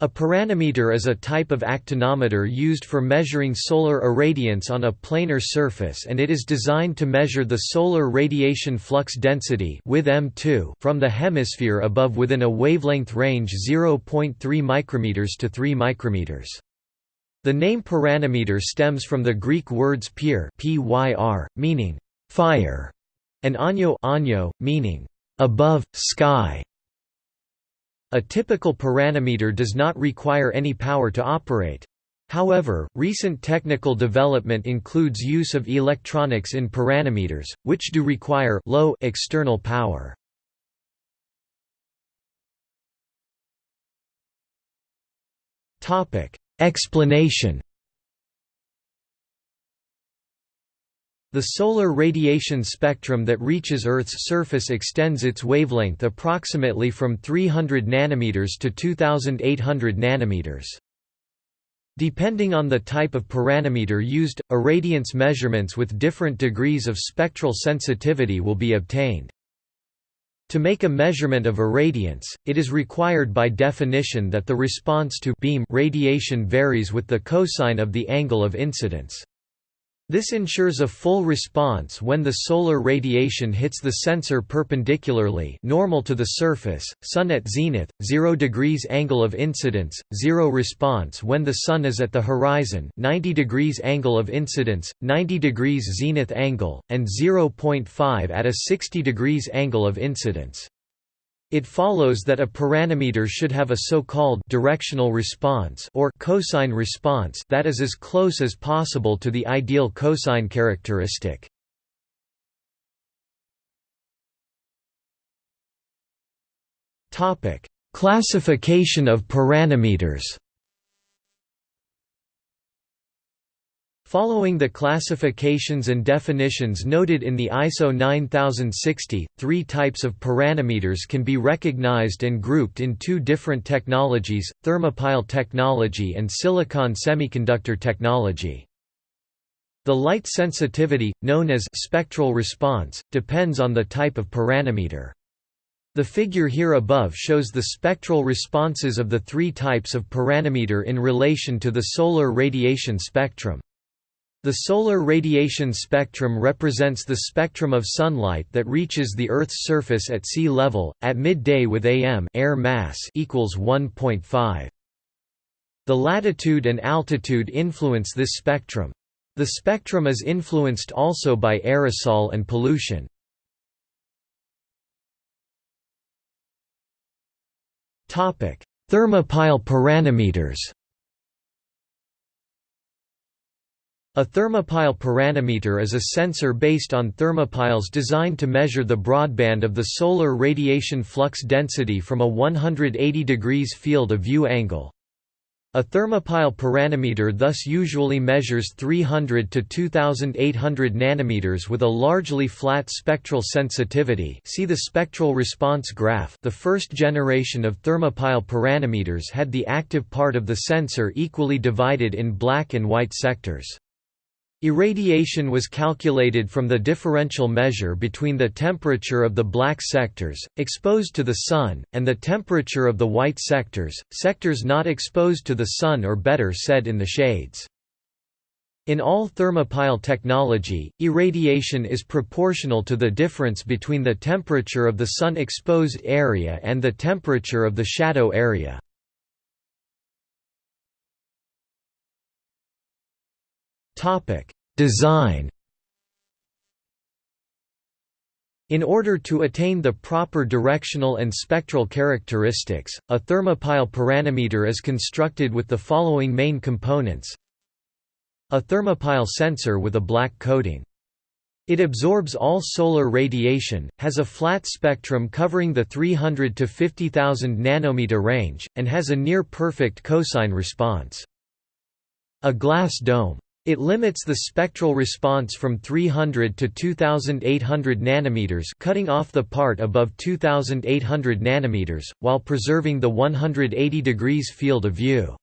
A pyranometer is a type of actinometer used for measuring solar irradiance on a planar surface and it is designed to measure the solar radiation flux density with M2 from the hemisphere above within a wavelength range 0.3 micrometers to 3 micrometers. The name pyranometer stems from the Greek words pyr, meaning fire, and anyo, anyo meaning above, sky. A typical pyranometer does not require any power to operate. However, recent technical development includes use of electronics in pyranometers, which do require low external power. Explanation The solar radiation spectrum that reaches Earth's surface extends its wavelength approximately from 300 nanometers to 2800 nanometers. Depending on the type of pyranometer used, irradiance measurements with different degrees of spectral sensitivity will be obtained. To make a measurement of irradiance, it is required by definition that the response to beam radiation varies with the cosine of the angle of incidence. This ensures a full response when the solar radiation hits the sensor perpendicularly normal to the surface, Sun at zenith, 0 degrees angle of incidence, 0 response when the Sun is at the horizon 90 degrees angle of incidence, 90 degrees zenith angle, and 0.5 at a 60 degrees angle of incidence. It follows that a pyranometer should have a so-called directional response or cosine response that is as close as possible to the ideal cosine characteristic. Topic: Classification of pyranometers. Following the classifications and definitions noted in the ISO 9060, three types of pyranometers can be recognized and grouped in two different technologies, thermopile technology and silicon semiconductor technology. The light sensitivity, known as spectral response, depends on the type of pyranometer. The figure here above shows the spectral responses of the three types of pyranometer in relation to the solar radiation spectrum. The solar radiation spectrum represents the spectrum of sunlight that reaches the Earth's surface at sea level, at midday with AM air mass equals 1.5. The latitude and altitude influence this spectrum. The spectrum is influenced also by aerosol and pollution. Thermopile pyranometers A thermopile pyranometer is a sensor based on thermopiles designed to measure the broadband of the solar radiation flux density from a 180 degrees field of view angle. A thermopile pyranometer thus usually measures 300 to 2800 nanometers with a largely flat spectral sensitivity. See the spectral response graph. The first generation of thermopile pyranometers had the active part of the sensor equally divided in black and white sectors. Irradiation was calculated from the differential measure between the temperature of the black sectors, exposed to the Sun, and the temperature of the white sectors, sectors not exposed to the Sun or better said in the shades. In all thermopile technology, irradiation is proportional to the difference between the temperature of the Sun-exposed area and the temperature of the shadow area. Topic: Design In order to attain the proper directional and spectral characteristics, a thermopile pyranometer is constructed with the following main components A thermopile sensor with a black coating. It absorbs all solar radiation, has a flat spectrum covering the 300 to 50,000 nanometer range, and has a near-perfect cosine response. A glass dome. It limits the spectral response from 300 to 2800 nanometers, cutting off the part above 2800 nanometers while preserving the 180 degrees field of view.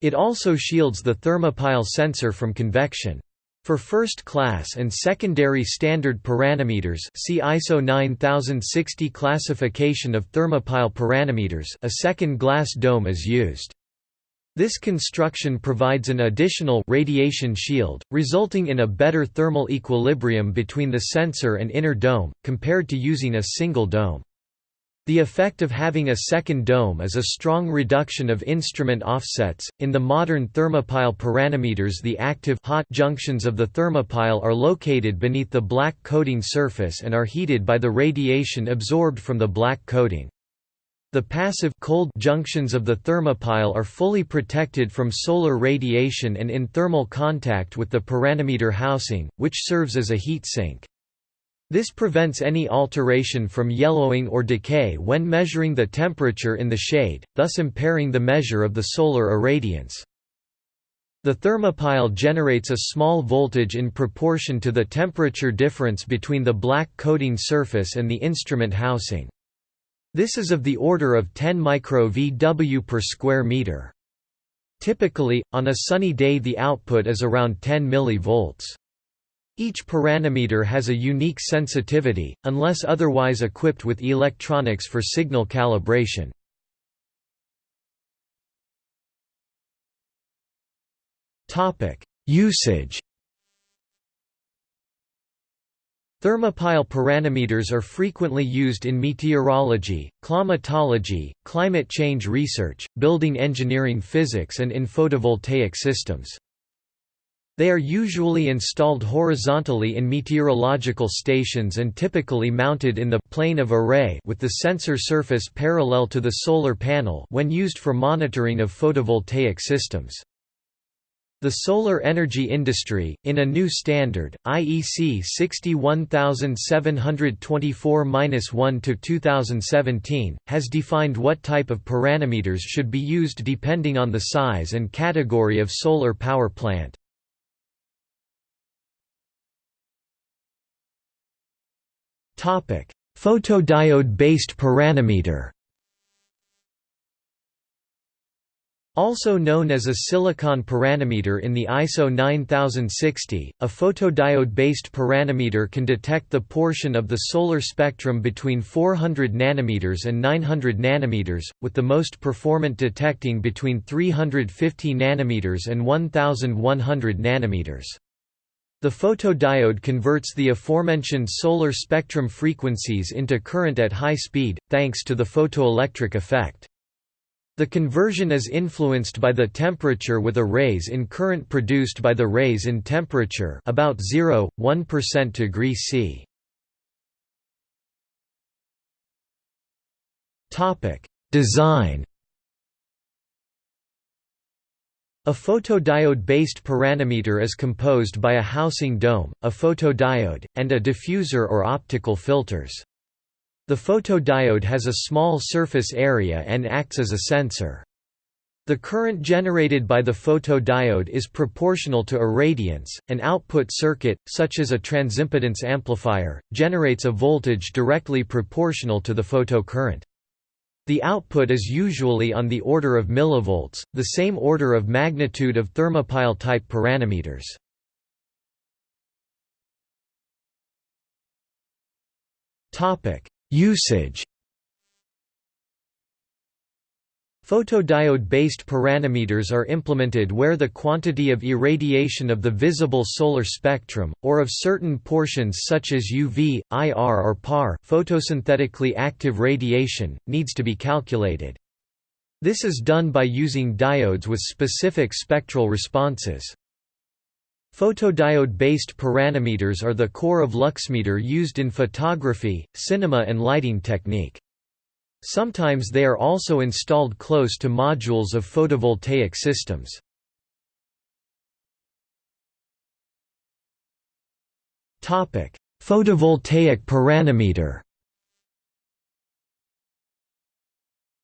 It also shields the thermopile sensor from convection. For first-class and secondary standard pyranometers see ISO 9060 classification of thermopile pyranometers a second glass dome is used. This construction provides an additional radiation shield, resulting in a better thermal equilibrium between the sensor and inner dome, compared to using a single dome. The effect of having a second dome is a strong reduction of instrument offsets. In the modern thermopile pyranometers, the active hot junctions of the thermopile are located beneath the black coating surface and are heated by the radiation absorbed from the black coating. The passive cold junctions of the thermopile are fully protected from solar radiation and in thermal contact with the pyranometer housing, which serves as a heat sink. This prevents any alteration from yellowing or decay when measuring the temperature in the shade, thus impairing the measure of the solar irradiance. The thermopile generates a small voltage in proportion to the temperature difference between the black coating surface and the instrument housing. This is of the order of 10 micro VW per square meter. Typically, on a sunny day the output is around 10 mV. Each pyranometer has a unique sensitivity, unless otherwise equipped with electronics for signal calibration. Usage Thermopile pyranometers are frequently used in meteorology, climatology, climate change research, building engineering physics and in photovoltaic systems. They are usually installed horizontally in meteorological stations and typically mounted in the plane of array with the sensor surface parallel to the solar panel when used for monitoring of photovoltaic systems. The solar energy industry, in a new standard, IEC 61724-1-2017, has defined what type of parameters should be used depending on the size and category of solar power plant. Photodiode-based pyranometer Also known as a silicon pyranometer in the ISO 9060, a photodiode-based pyranometer can detect the portion of the solar spectrum between 400 nanometers and 900 nanometers, with the most performant detecting between 350 nanometers and 1100 nanometers. The photodiode converts the aforementioned solar spectrum frequencies into current at high speed, thanks to the photoelectric effect. The conversion is influenced by the temperature with a raise in current produced by the raise in temperature about 0.1% degree C. Design A photodiode-based pyranometer is composed by a housing dome, a photodiode, and a diffuser or optical filters. The photodiode has a small surface area and acts as a sensor. The current generated by the photodiode is proportional to irradiance. An output circuit, such as a transimpedance amplifier, generates a voltage directly proportional to the photocurrent. The output is usually on the order of millivolts, the same order of magnitude of thermopile type pyranometers. Topic: Usage Photodiode-based pyranometers are implemented where the quantity of irradiation of the visible solar spectrum, or of certain portions such as UV, IR or PAR photosynthetically active radiation, needs to be calculated. This is done by using diodes with specific spectral responses. Photodiode-based pyranometers are the core of luxmeter used in photography, cinema and lighting technique. Sometimes they are also installed close to modules of photovoltaic systems. Photovoltaic pyranometer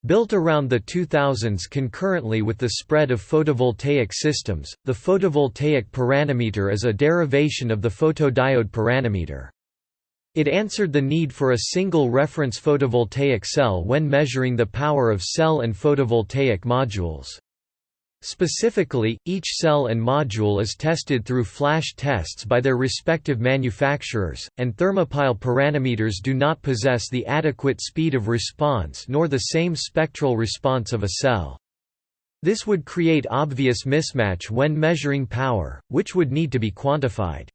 Built around the 2000s concurrently with the spread of photovoltaic systems, the photovoltaic pyranometer is a derivation of the photodiode pyranometer. It answered the need for a single reference photovoltaic cell when measuring the power of cell and photovoltaic modules. Specifically, each cell and module is tested through flash tests by their respective manufacturers, and thermopile pyranometers do not possess the adequate speed of response nor the same spectral response of a cell. This would create obvious mismatch when measuring power, which would need to be quantified.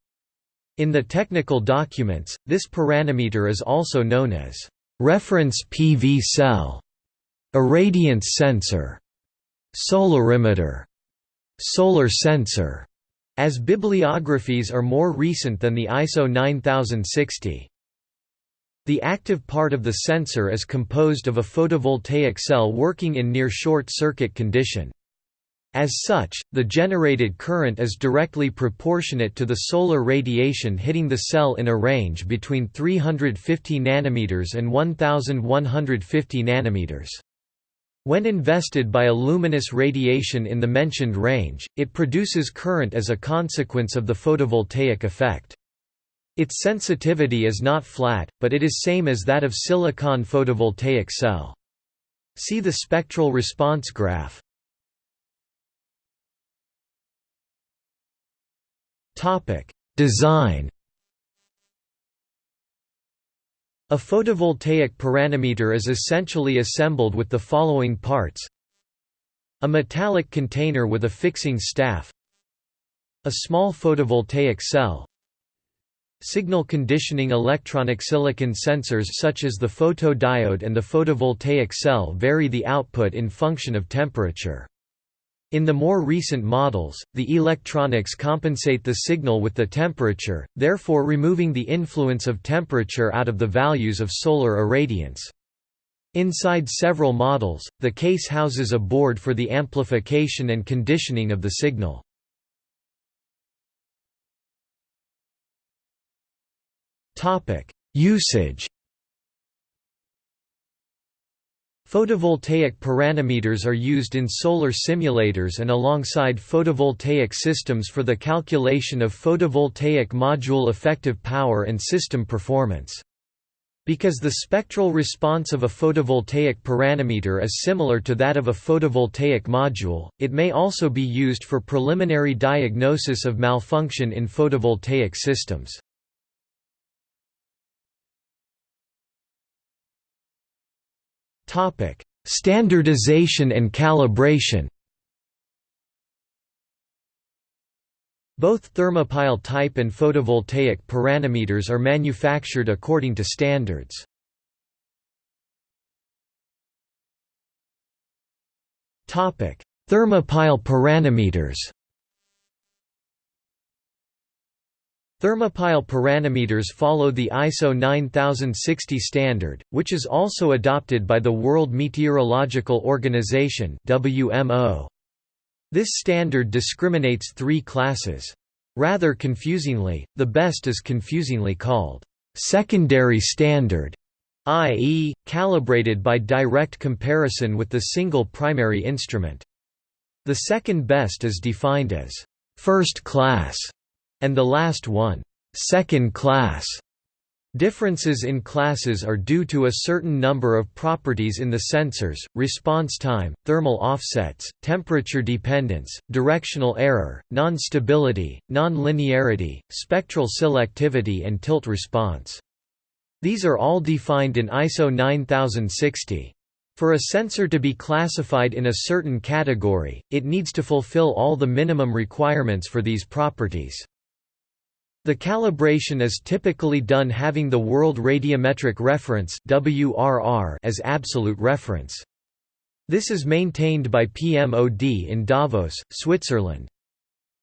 In the technical documents, this pyranometer is also known as reference PV cell, irradiance sensor, solarimeter, solar sensor, as bibliographies are more recent than the ISO 9060. The active part of the sensor is composed of a photovoltaic cell working in near short-circuit condition. As such, the generated current is directly proportionate to the solar radiation hitting the cell in a range between 350 nanometers and 1150 nanometers. When invested by a luminous radiation in the mentioned range, it produces current as a consequence of the photovoltaic effect. Its sensitivity is not flat, but it is same as that of silicon photovoltaic cell. See the spectral response graph. Design A photovoltaic pyranometer is essentially assembled with the following parts. A metallic container with a fixing staff. A small photovoltaic cell. Signal conditioning electronic silicon sensors such as the photodiode and the photovoltaic cell vary the output in function of temperature. In the more recent models, the electronics compensate the signal with the temperature, therefore removing the influence of temperature out of the values of solar irradiance. Inside several models, the case houses a board for the amplification and conditioning of the signal. Usage Photovoltaic pyranometers are used in solar simulators and alongside photovoltaic systems for the calculation of photovoltaic module effective power and system performance. Because the spectral response of a photovoltaic pyranometer is similar to that of a photovoltaic module, it may also be used for preliminary diagnosis of malfunction in photovoltaic systems. Topic: Standardization and calibration. Both thermopile type and photovoltaic pyranometers are manufactured according to standards. Topic: Thermopile pyranometers. Thermopile pyranometers follow the ISO 9060 standard, which is also adopted by the World Meteorological Organization (WMO). This standard discriminates three classes. Rather confusingly, the best is confusingly called secondary standard, i.e., calibrated by direct comparison with the single primary instrument. The second best is defined as first class and the last one, second class. Differences in classes are due to a certain number of properties in the sensors, response time, thermal offsets, temperature dependence, directional error, non-stability, non-linearity, spectral selectivity and tilt response. These are all defined in ISO 9060. For a sensor to be classified in a certain category, it needs to fulfill all the minimum requirements for these properties. The calibration is typically done having the World Radiometric Reference as absolute reference. This is maintained by PMOD in Davos, Switzerland.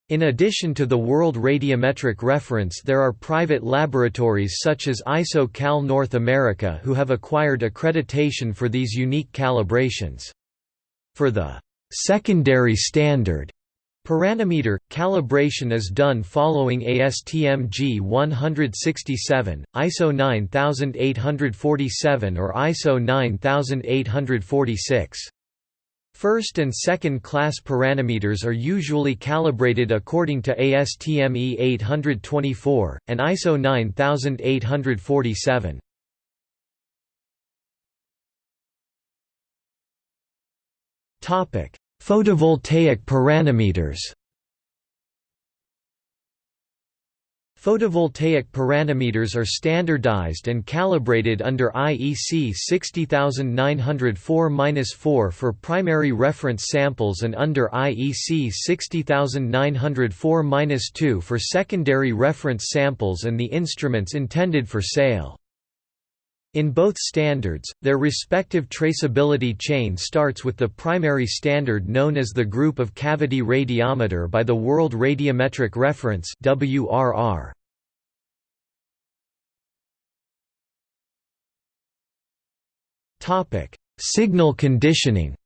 In addition to the World Radiometric Reference there are private laboratories such as ISO Cal North America who have acquired accreditation for these unique calibrations. For the secondary standard Pyranometer – Calibration is done following ASTM G167, ISO 9847 or ISO 9846. First and second class pyranometers are usually calibrated according to ASTM E824, and ISO 9847. Photovoltaic pyranometers Photovoltaic pyranometers are standardized and calibrated under IEC 60904-4 for primary reference samples and under IEC 60904-2 for secondary reference samples and the instruments intended for sale. In both standards, their respective traceability chain starts with the primary standard known as the Group of Cavity Radiometer by the World Radiometric Reference WRR. Topic: Signal conditioning.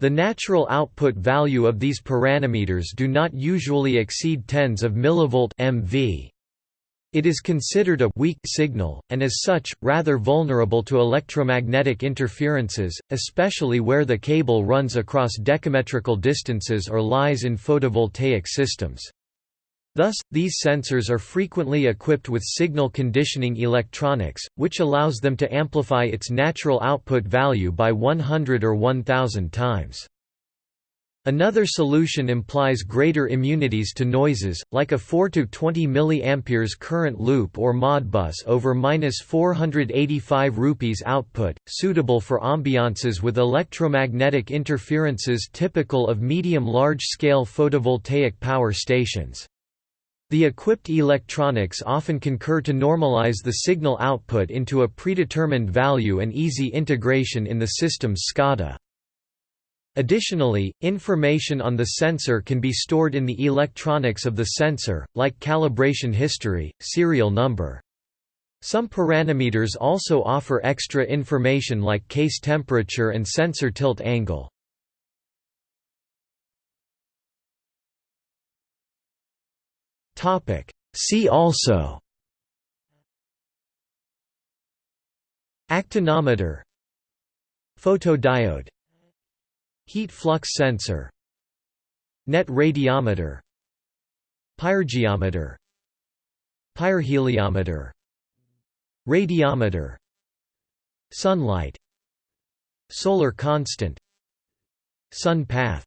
The natural output value of these pyranometers do not usually exceed tens of millivolt MV. It is considered a weak signal, and as such, rather vulnerable to electromagnetic interferences, especially where the cable runs across decametrical distances or lies in photovoltaic systems. Thus, these sensors are frequently equipped with signal conditioning electronics, which allows them to amplify its natural output value by 100 or 1000 times. Another solution implies greater immunities to noises, like a 4 to 20 mA current loop or Modbus over 485 rupees output, suitable for ambiances with electromagnetic interferences typical of medium-large-scale photovoltaic power stations. The equipped electronics often concur to normalize the signal output into a predetermined value and easy integration in the system's SCADA. Additionally, information on the sensor can be stored in the electronics of the sensor, like calibration history, serial number. Some parameters also offer extra information like case temperature and sensor tilt angle. See also Actinometer Photodiode Heat flux sensor Net radiometer Pyrgeometer Pyrheliometer Radiometer Sunlight Solar constant Sun path